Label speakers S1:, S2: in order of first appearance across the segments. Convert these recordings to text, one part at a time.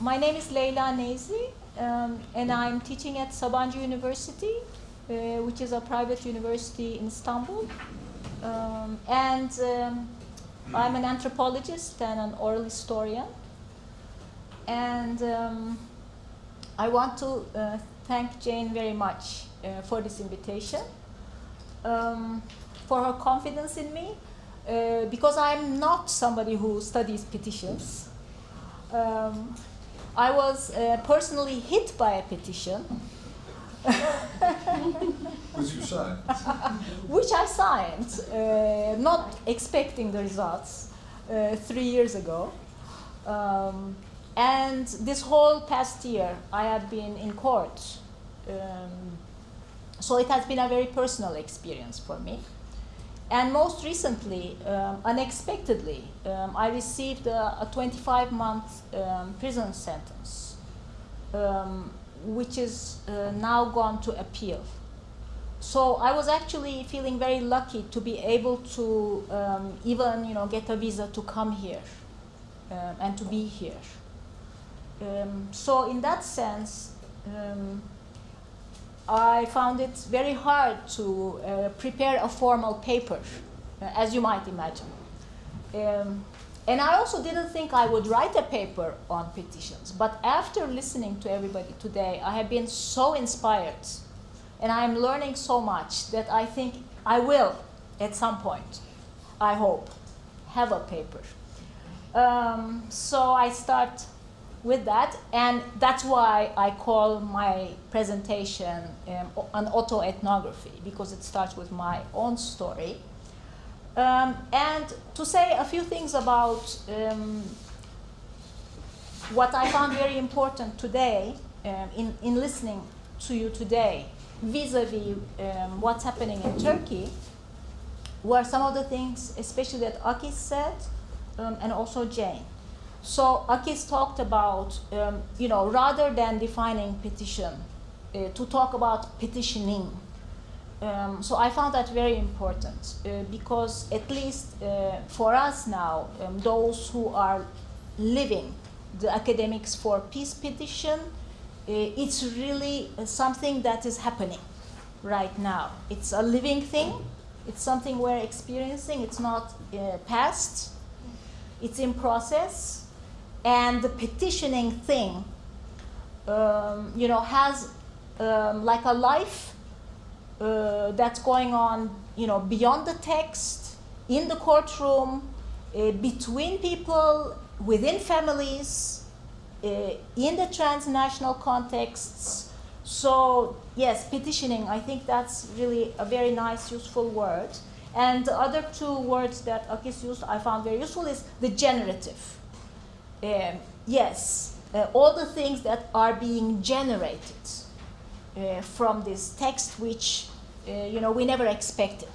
S1: my name is Leyla Neyzi, um, and I'm teaching at Sabancı University, uh, which is a private university in Istanbul. Um, and um, I'm an anthropologist and an oral historian. And um, I want to uh, thank Jane very much uh, for this invitation, um, for her confidence in me, uh, because I'm not somebody who studies petitions. Um, I was uh, personally hit by a petition.
S2: Which you signed.
S1: which I signed, uh, not expecting the results, uh, three years ago. Um, and this whole past year, I have been in court. Um, so it has been a very personal experience for me. And most recently, um, unexpectedly, um, I received a, a 25 month um, prison sentence, um, which is uh, now gone to appeal. So I was actually feeling very lucky to be able to um, even you know, get a visa to come here um, and to be here. so in that sense, I found it very hard to uh, prepare a formal paper, uh, as you might imagine. Um, and I also didn't think I would write a paper on petitions. But after listening to everybody today, I have been so inspired. And I'm learning so much that I think I will, at some point, I hope, have a paper. Um, so I start with that, and that's why I call my presentation um, an autoethnography, because it starts with my own story. Um, and to say a few things about um, what I found very important today um, in, in listening to you today, vis-a-vis -vis, what's happening in Turkey, were some of the things, especially that Akis said, um, and also Jane. So Akis talked about, um, you know, rather than defining petition, uh, to talk about petitioning. Um, so I found that very important uh, because at least uh, for us now, um, those who are living the academics for peace petition, uh, it's really something that is happening right now. It's a living thing. It's something we're experiencing. It's not uh, past. It's in process and the petitioning thing, um, you know, has um, like a life uh, that's going on, you know, beyond the text, in the courtroom, uh, between people, within families, uh, in the transnational contexts. So yes, petitioning, I think that's really a very nice, useful word. And the other two words that Akis used I found very useful is the generative um, yes, uh, all the things that are being generated uh, from this text, which uh, you know we never expected.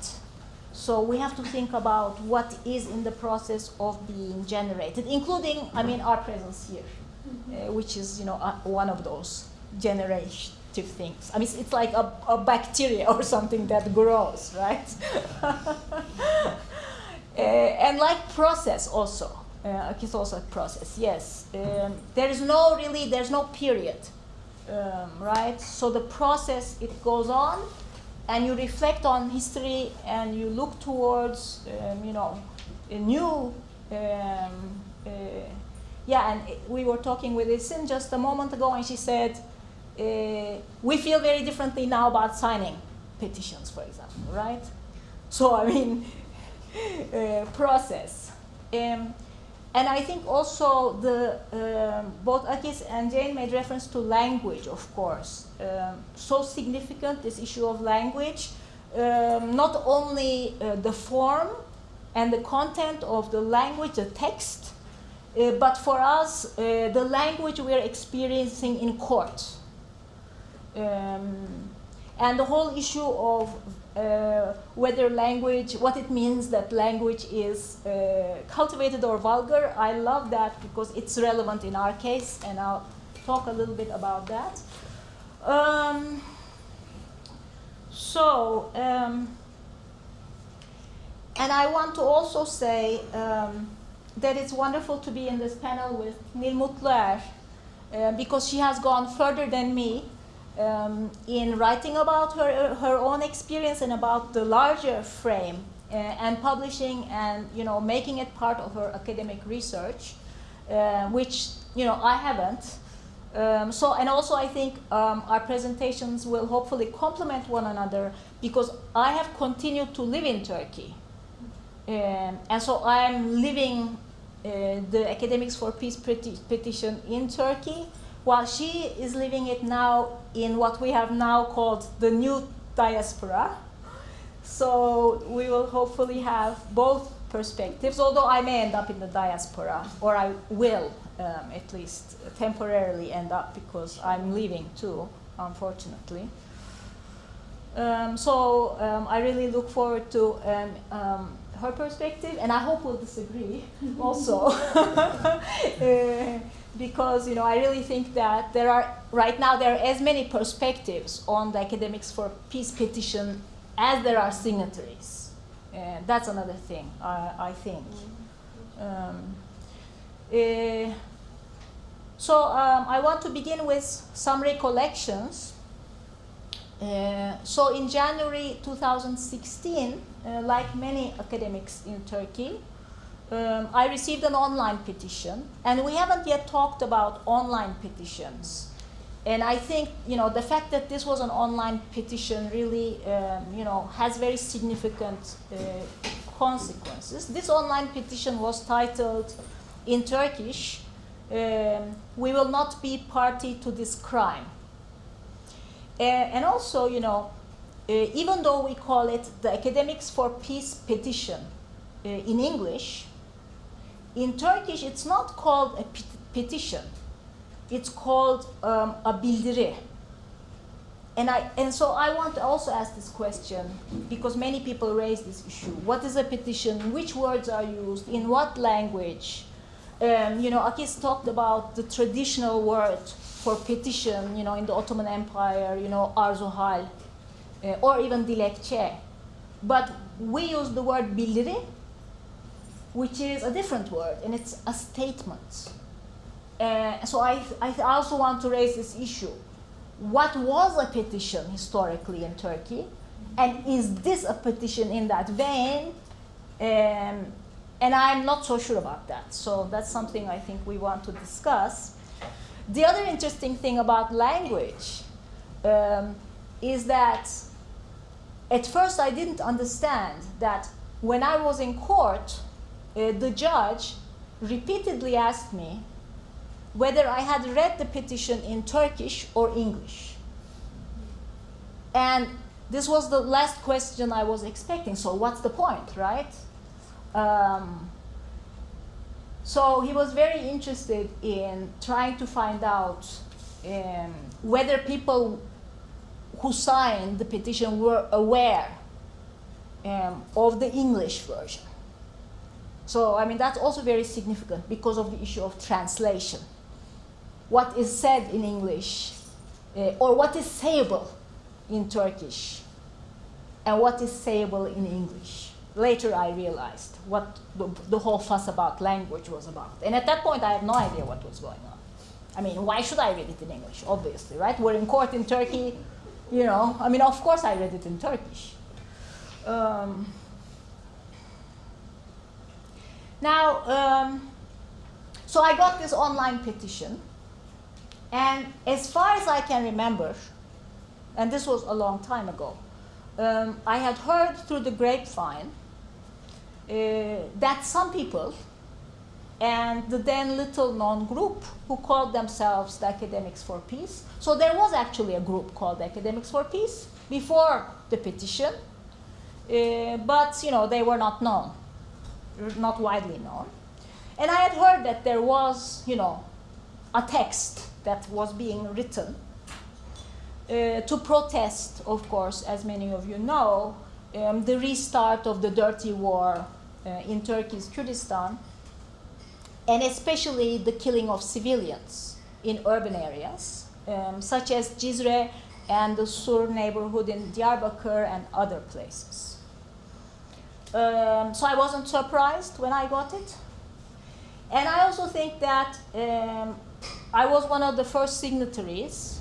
S1: So we have to think about what is in the process of being generated, including, I mean, our presence here, mm-hmm. which is you know one of those generative things. I mean, it's, it's like a, a, bacteria or something that grows, right? uh, and like process also uh, it's also a process, yes. Um, there is no really, there's no period, um, right? So the process, it goes on, and you reflect on history, and you look towards, um, you know, a new, um, uh, yeah, and we were talking with Isin just a moment ago, and she said, uh, we feel very differently now about signing petitions, for example, right? So, I mean, uh, process. Um, and I think also the um, both Akis and Jane made reference to language, of course. Um, so significant this issue of language, um, not only uh, the form and the content of the language, the text, uh, but for us, uh, the language we are experiencing in court. Um, and the whole issue of uh, whether language, what it means that language is uh, cultivated or vulgar. I love that because it's relevant in our case, and I'll talk a little bit about that. Um, so, um, and I want to also say um, that it's wonderful to be in this panel with Nil Mutluer, uh, because she has gone further than me um, in writing about her, her own experience and about the larger frame uh, and publishing and you know making it part of her academic research, uh, which you know I haven't. Um, so and also I think um, our presentations will hopefully complement one another because I have continued to live in Turkey, um, and so I'm living uh, the Academics for Peace peti petition in Turkey, while she is living it now in what we have now called the new diaspora. So we will hopefully have both perspectives, although I may end up in the diaspora, or I will um, at least temporarily end up because I'm leaving too, unfortunately. Um, so um, I really look forward to um, um, her perspective, and I hope we'll disagree also. uh, because you know I really think that there are right now there are as many perspectives on the academics for peace petition as there are signatories. And that's another thing I, I think. Um, uh, so um, I want to begin with some recollections. Uh, so in January 2016, uh, like many academics in Turkey, um, I received an online petition, and we haven't yet talked about online petitions. And I think you know the fact that this was an online petition really um, you know has very significant uh, consequences. This online petition was titled in Turkish, um, "We will not be party to this crime." Uh, and also, you know, uh, even though we call it the Academics for Peace petition uh, in English, in Turkish it's not called a petition. It's called um, a bildiri. And, I, and so I want to also ask this question because many people raise this issue. What is a petition? Which words are used? In what language? Um, you know, Akis talked about the traditional word for petition, you know, in the Ottoman Empire, you know, arzuhal, uh, or even dilekçe. But we use the word bildiri, which is a different word, and it's a statement. Uh, so I, I also want to raise this issue. What was a petition historically in Turkey? And is this a petition in that vein? Um, and I'm not so sure about that. So that's something I think we want to discuss. The other interesting thing about language um, is that at first I didn't understand that when I was in court, uh, the judge repeatedly asked me whether I had read the petition in Turkish or English. And this was the last question I was expecting. So what's the point, right? Um, so he was very interested in trying to find out um, whether people who signed the petition were aware um, of the English version. So, I mean, that's also very significant because of the issue of translation. What is said in English, uh, or what is sayable in Turkish, and what is sayable in English. Later, I realized what the, whole fuss about language was about. And at that point, I had no idea what was going on. I mean, why should I read it in English? Obviously, right? We're in court in Turkey, you know. I mean, of course, I read it in Turkish. Um, now, um, so I got this online petition, and as far as I can remember, and this was a long time ago, um, I had heard through the grapevine uh, that some people and the then little known group who called themselves the Academics for Peace. So there was actually a group called Academics for Peace before the petition, uh, but you know they were not known not widely known. And I had heard that there was, you know, a text that was being written uh, to protest, of course, as many of you know, um, the restart of the dirty war uh, in Turkey's Kurdistan, and especially the killing of civilians in urban areas, um, such as Cizre and the Sur neighborhood in Diyarbakir and other places. Um, so I wasn't surprised when I got it. And I also think that um, I was one of the first signatories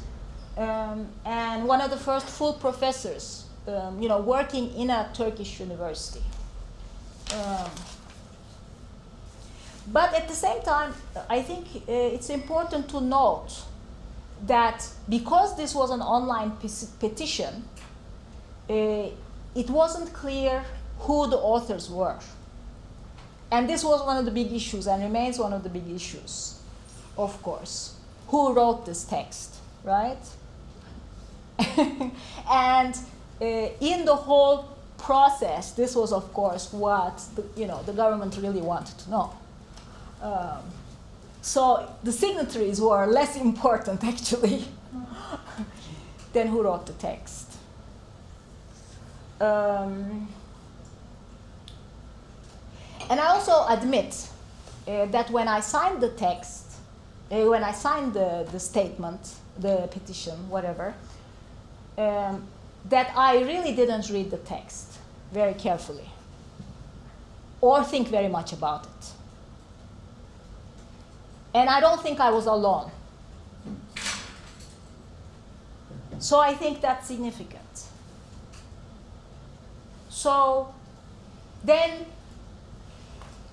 S1: um, and one of the first full professors, um, you know, working in a Turkish university. Um, but at the same time, I think uh, it's important to note that because this was an online petition, uh, it wasn't clear who the authors were. And this was one of the big issues and remains one of the big issues, of course. Who wrote this text, right? and uh, in the whole process, this was, of course, what the, you know, the government really wanted to know. Um, so the signatories were less important, actually, than who wrote the text. Um, and I also admit uh, that when I signed the text, uh, when I signed the, the statement, the petition, whatever, um, that I really didn't read the text very carefully or think very much about it. And I don't think I was alone. So I think that's significant. So then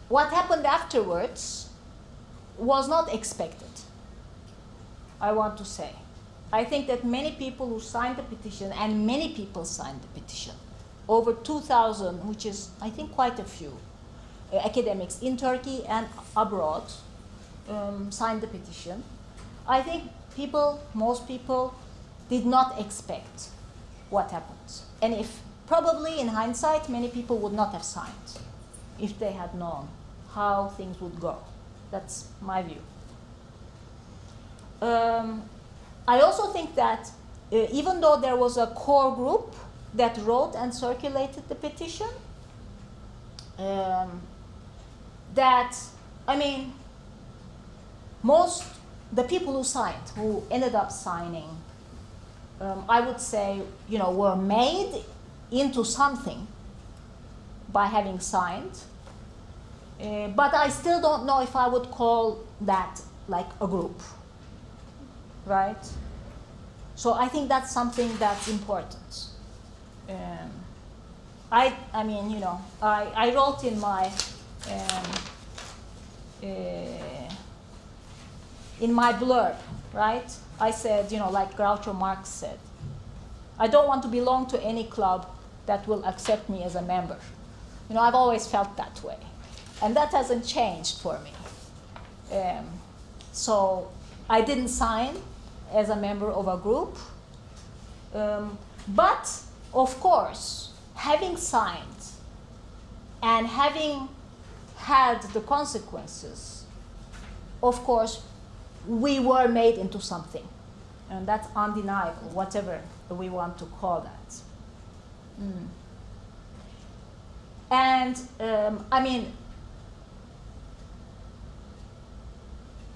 S1: what happened afterwards was not expected, I want to say. I think that many people who signed the petition, and many people signed the petition, over 2,000, which is, I think, quite a few, uh, academics in Turkey and abroad, um, signed the petition. I think people, most people, did not expect what happened. And if, probably in hindsight, many people would not have signed if they had known how things would go. That's my view. Um, I also think that uh, even though there was a core group that wrote and circulated the petition, um, that, I mean, most, the people who signed, who ended up signing, um, I would say, you know, were made into something by having signed. Uh, but I still don't know if I would call that like a group, right? So I think that's something that's important. Um, I, I mean, you know, I, I wrote in my um, uh, in my blurb, right? I said, you know, like Groucho Marx said, I don't want to belong to any club that will accept me as a member. You know, I've always felt that way. And that hasn't changed for me. Um, so I didn't sign as a member of a group. Um, but, of course, having signed and having had the consequences, of course, we were made into something. And that's undeniable, whatever we want to call that. Mm. And um, I mean,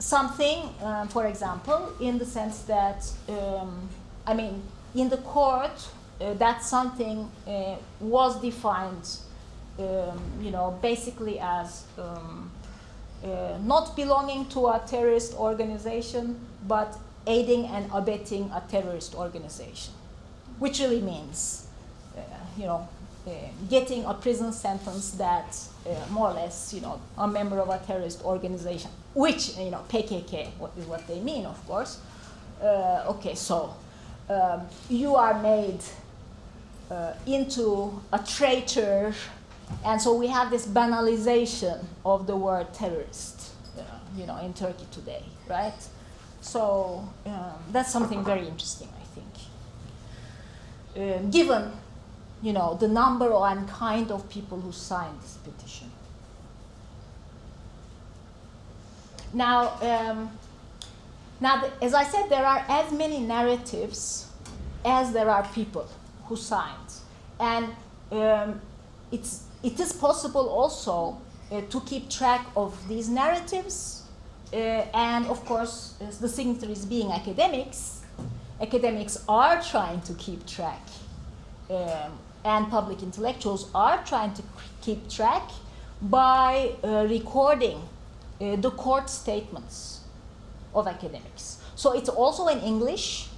S1: something, um, for example, in the sense that, um, I mean, in the court, uh, that something uh, was defined, um, you know, basically as um, uh, not belonging to a terrorist organization, but aiding and abetting a terrorist organization, which really means, uh, you know, uh, getting a prison sentence that uh, more or less, you know, a member of a terrorist organization, which, you know, PKK what is what they mean, of course. Uh, okay, so um, you are made uh, into a traitor, and so we have this banalization of the word terrorist, uh, you know, in Turkey today, right? So um, that's something very interesting, I think. Uh, given you know, the number and kind of people who signed this petition. Now, um, now, as I said, there are as many narratives as there are people who signed. And um, it's, it is possible also uh, to keep track of these narratives. Uh, and of course, the signatories being academics, academics are trying to keep track um, and public intellectuals are trying to keep track by uh, recording uh, the court statements of academics. So it's also in English.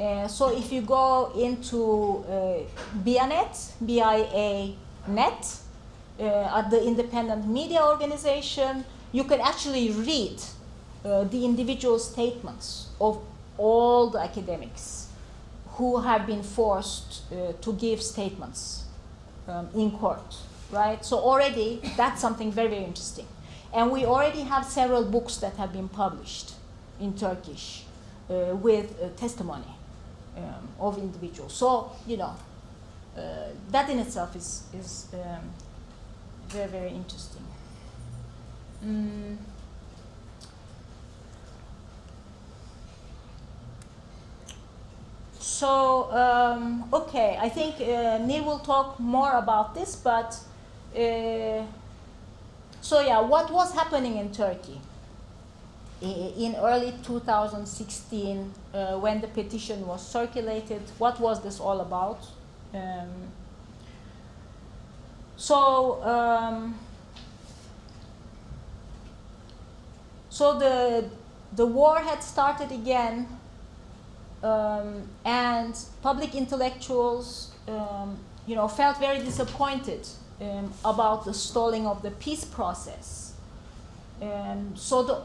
S1: Uh, so if you go into uh, BIANet, B-I-A-Net, uh, at the independent media organization, you can actually read uh, the individual statements of all the academics who have been forced uh, to give statements um, in court, right? So already that's something very, very interesting. And we already have several books that have been published in Turkish uh, with uh, testimony um, of individuals. So, you know, uh, that in itself is, is um, very, very interesting. Mm. So, um, okay, I think uh, Nil will talk more about this, but uh, so yeah, what was happening in Turkey in early 2016 uh, when the petition was circulated? What was this all about? Um, so, um, so the the war had started again, um, and public intellectuals, um, you know, felt very disappointed um, about the stalling of the peace process. And so the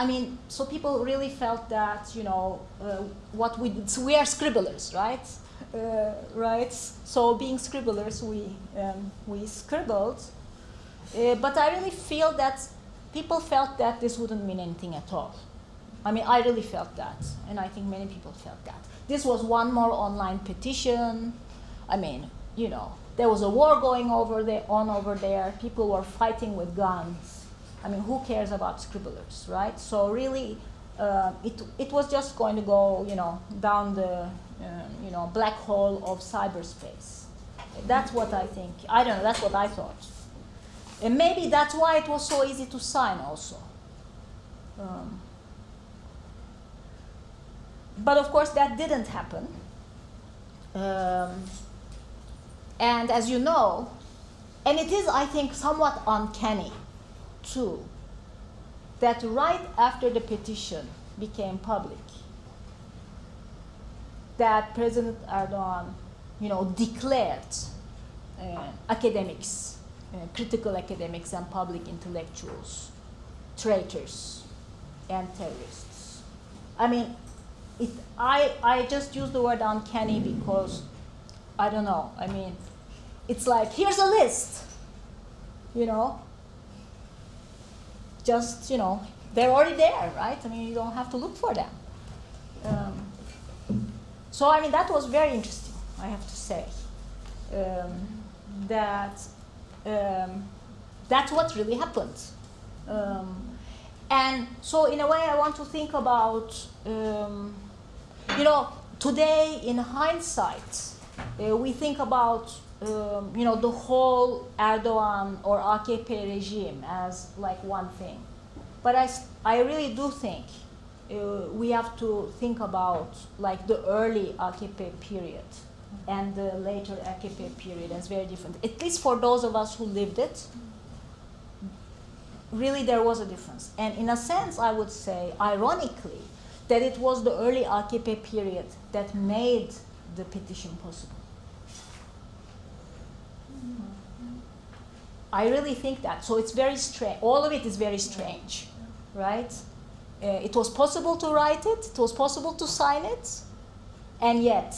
S1: I mean, so people really felt that, you know, uh, what we, so we are scribblers, right? uh, right? So being scribblers, we, um, we scribbled. Uh, but I really feel that people felt that this wouldn't mean anything at all. I mean, I really felt that, and I think many people felt that. This was one more online petition. I mean, you know, there was a war going over there, on over there. People were fighting with guns. I mean, who cares about scribblers, right? So really, uh, it, it was just going to go, you know, down the um, you know, black hole of cyberspace. That's what I think. I don't know, that's what I thought. And maybe that's why it was so easy to sign also. Um, but of course, that didn't happen. Um, and as you know, and it is, I think, somewhat uncanny, too, that right after the petition became public, that President Erdogan, you know, declared uh, academics, uh, critical academics and public intellectuals, traitors and terrorists. I mean, it, I, I just use the word uncanny because, I don't know, I mean, it's like, here's a list, you know, just, you know, they're already there, right? I mean, you don't have to look for them. Um, so I mean that was very interesting, I have to say. Um, that um, that's what really happened. Um, and so in a way I want to think about, um, you know, today in hindsight, uh, we think about, um, you know, the whole Erdogan or AKP regime as like one thing. But I, I really do think uh, we have to think about like the early AKP period and the later AKP period as very different. At least for those of us who lived it, really there was a difference. And in a sense, I would say, ironically, that it was the early AKP period that made the petition possible. I really think that. So it's very strange. All of it is very strange, right? Uh, it was possible to write it, it was possible to sign it, and yet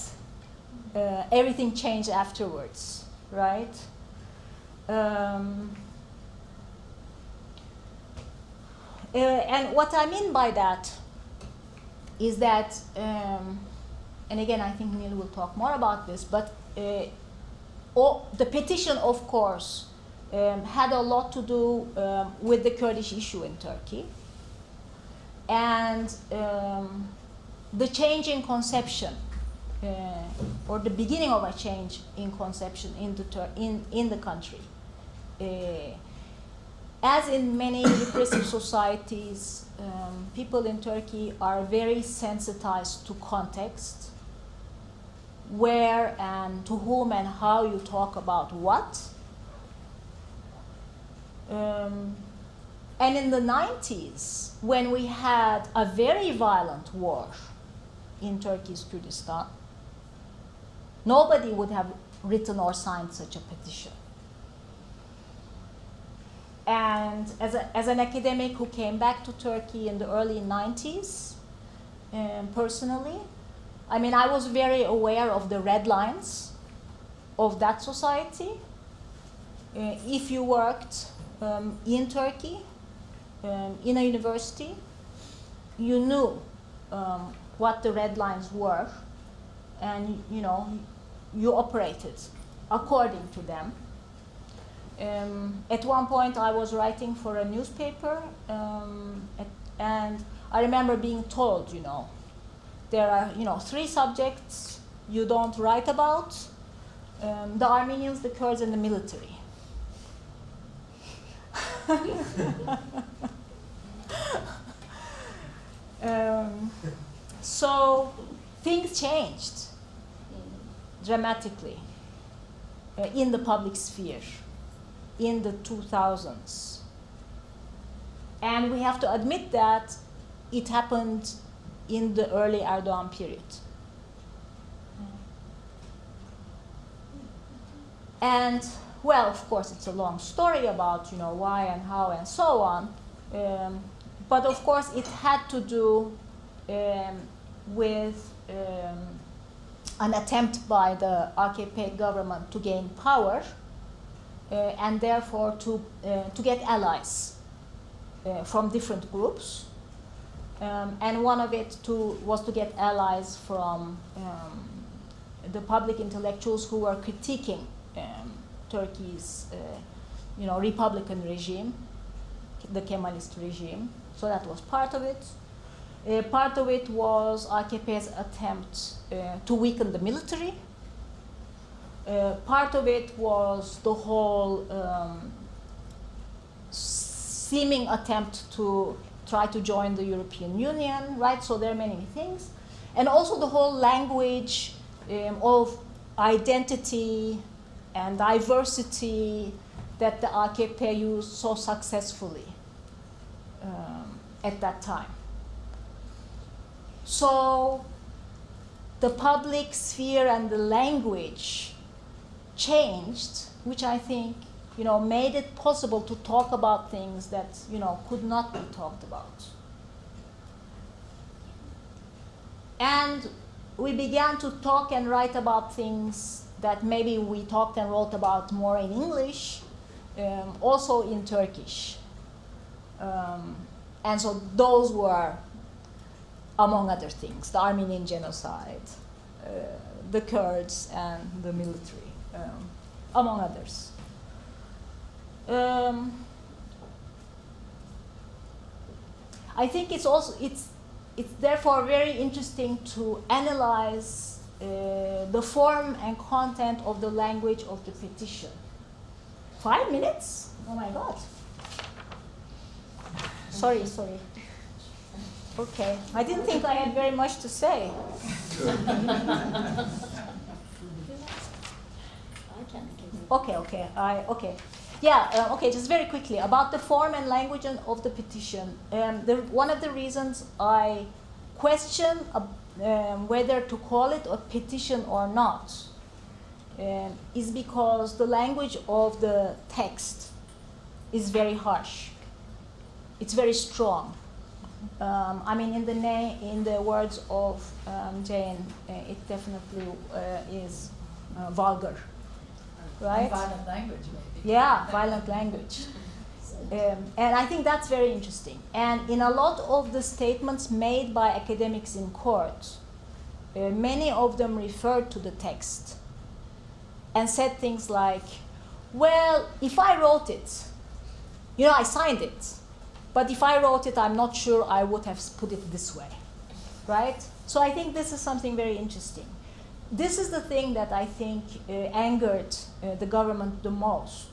S1: uh, everything changed afterwards, right? Um, uh, and what I mean by that is that, um, and again, I think Nil will talk more about this, but uh, all, the petition, of course, um, had a lot to do um, with the Kurdish issue in Turkey and um, the change in conception uh, or the beginning of a change in conception in the, in, in the country. Uh, as in many repressive societies, um, people in Turkey are very sensitized to context, where and to whom and how you talk about what. Um, And in the 90s, when we had a very violent war in Turkey's Kurdistan, nobody would have written or signed such a petition. And as, a, as an academic who came back to Turkey in the early 90s, um, personally, I mean, I was very aware of the red lines of that society. Uh, if you worked um, in Turkey, um, in a university, you knew um, what the red lines were, and you know, you operated according to them. Um, at one point, I was writing for a newspaper, um, at, and I remember being told, you know, there are, you know, three subjects you don't write about, um, the Armenians, the Kurds, and the military. um, so things changed dramatically uh, in the public sphere in the 2000s. And we have to admit that it happened in the early Erdogan period. And well, of course, it's a long story about you know why and how and so on. Um, but of course, it had to do um, with um, an attempt by the AKP government to gain power and therefore to, uh, to get allies uh, from different groups. Um, and one of it to, was to get allies from um, the public intellectuals who were critiquing um, Turkey's uh, you know, Republican regime, the Kemalist regime. So that was part of it. Uh, part of it was AKP's attempt uh, to weaken the military. Uh, part of it was the whole um, seeming attempt to try to join the European Union, right? So there are many things. And also the whole language um, of identity and diversity that the AKP used so successfully um, at that time. So the public sphere and the language changed, which I think you know, made it possible to talk about things that you know, could not be talked about. And we began to talk and write about things that maybe we talked and wrote about more in English, um, also in Turkish. Um, and so those were, among other things, the Armenian genocide, uh, the Kurds, and the military, um, among others. Um, I think it's also it's it's therefore very interesting to analyze uh, the form and content of the language of the petition. Five minutes? Oh my God. Sorry, sorry. Okay, I didn't think I had very much to say. okay, okay, I, okay. Yeah, uh, okay, just very quickly about the form and language of the petition. Um, the, one of the reasons I question uh, um, whether to call it a petition or not um, is because the language of the text is very harsh. It's very strong. Um, I mean, in the in the words of um, Jane, uh, it definitely uh, is uh, vulgar, right?
S2: And violent language, maybe.
S1: Yeah, violent language. Um, and I think that's very interesting. And in a lot of the statements made by academics in court, uh, many of them referred to the text and said things like, well, if I wrote it, you know, I signed it, but if I wrote it, I'm not sure I would have put it this way, right? So I think this is something very interesting. This is the thing that I think uh, angered uh, the government the most,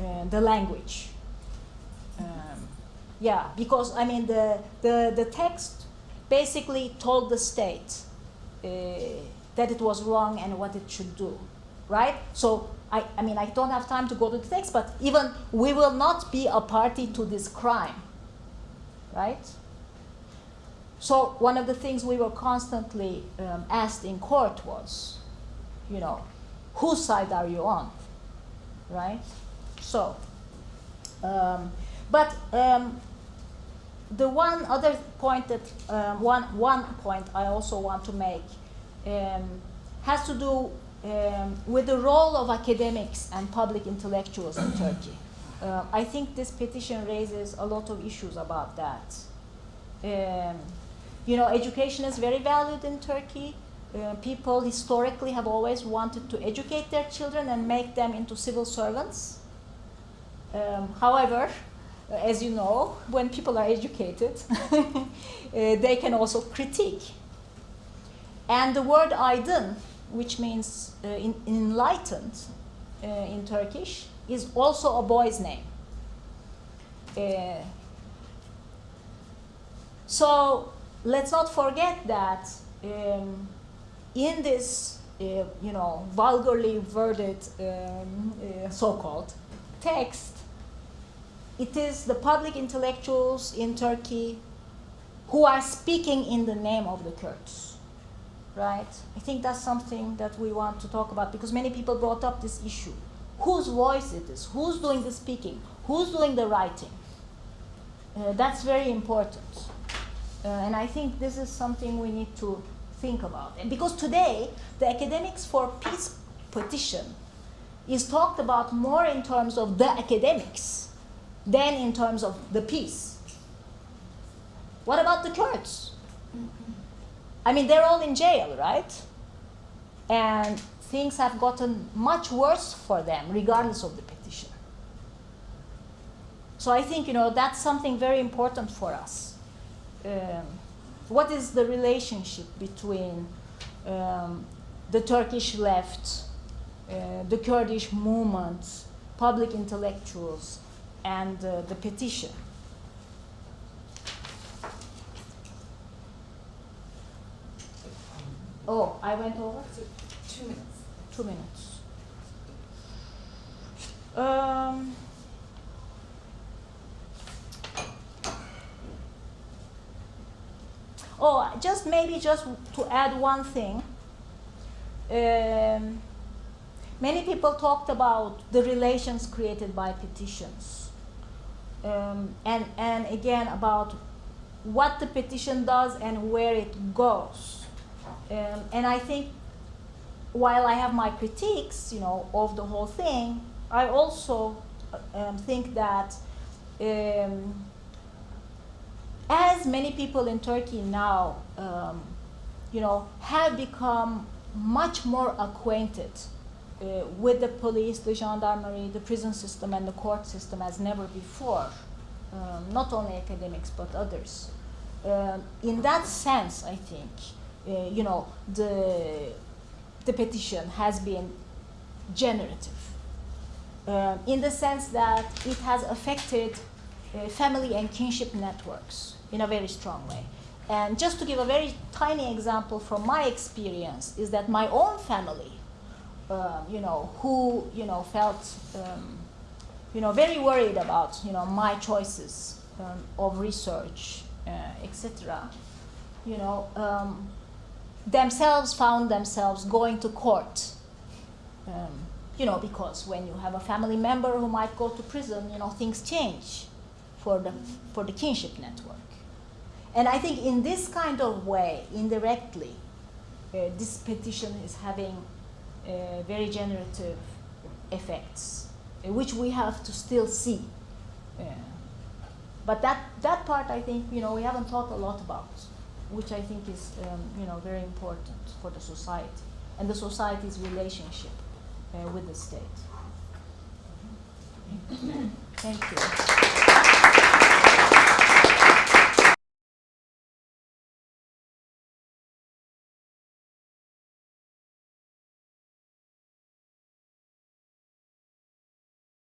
S1: uh, the language. Um, yeah, because I mean the, the, the text basically told the state uh, that it was wrong and what it should do, right? So I, I mean, I don't have time to go to the text, but even we will not be a party to this crime, right? So one of the things we were constantly um, asked in court was, you know, whose side are you on, right? So, um, but um, the one other point that um, one one point I also want to make um, has to do um, with the role of academics and public intellectuals in Turkey. Uh, I think this petition raises a lot of issues about that. You know, education is very valued in Turkey. Uh, people historically have always wanted to educate their children and make them into civil servants. Um, however, as you know, when people are educated, uh, they can also critique. And the word aydın, which means uh, in, enlightened uh, in Turkish, is also a boy's name. Uh, so let's not forget that um, in this, uh, you know, vulgarly worded, um, uh, so-called text, it is the public intellectuals in Turkey who are speaking in the name of the Kurds, right? I think that's something that we want to talk about because many people brought up this issue. Whose voice it is? Who's doing the speaking? Who's doing the writing? Uh, that's very important. Uh, and I think this is something we need to think about. And because today, the academics for peace petition is talked about more in terms of the academics than in terms of the peace. What about the Kurds? I mean, they're all in jail, right? And things have gotten much worse for them, regardless of the petition. So I think, you know, that's something very important for us. Um, what is the relationship between um, the Turkish left, uh, the Kurdish movement, public intellectuals, and uh, the petition. Oh, I went over?
S2: Two minutes.
S1: Two minutes. Um, oh, just maybe just to add one thing. Um, many people talked about the relations created by petitions um, and, and again about what the petition does and where it goes. Um, and I think while I have my critiques, you know, of the whole thing, I also um, think that um, as many people in Turkey now, um, you know, have become much more acquainted uh, with the police, the gendarmerie, the prison system, and the court system as never before. Um, not only academics, but others. Uh, in that sense, I think, uh, you know, the, the petition has been generative. Uh, in the sense that it has affected family and kinship networks in a very strong way. And just to give a very tiny example from my experience is that my own family um, you know, who, you know, felt, um, you know, very worried about, you know, my choices um, of research, uh, etc. You know, um, themselves found themselves going to court. Um, you know, because when you have a family member who might go to prison, you know, things change for the, for the kinship network. And I think in this kind of way, indirectly, uh, this petition is having uh, very generative effects, uh, which we have to still see. Uh, but that, that part, I think, you know, we haven't talked a lot about, which I think is, um, you know, very important for the society and the society's relationship uh, with the state. Thank you.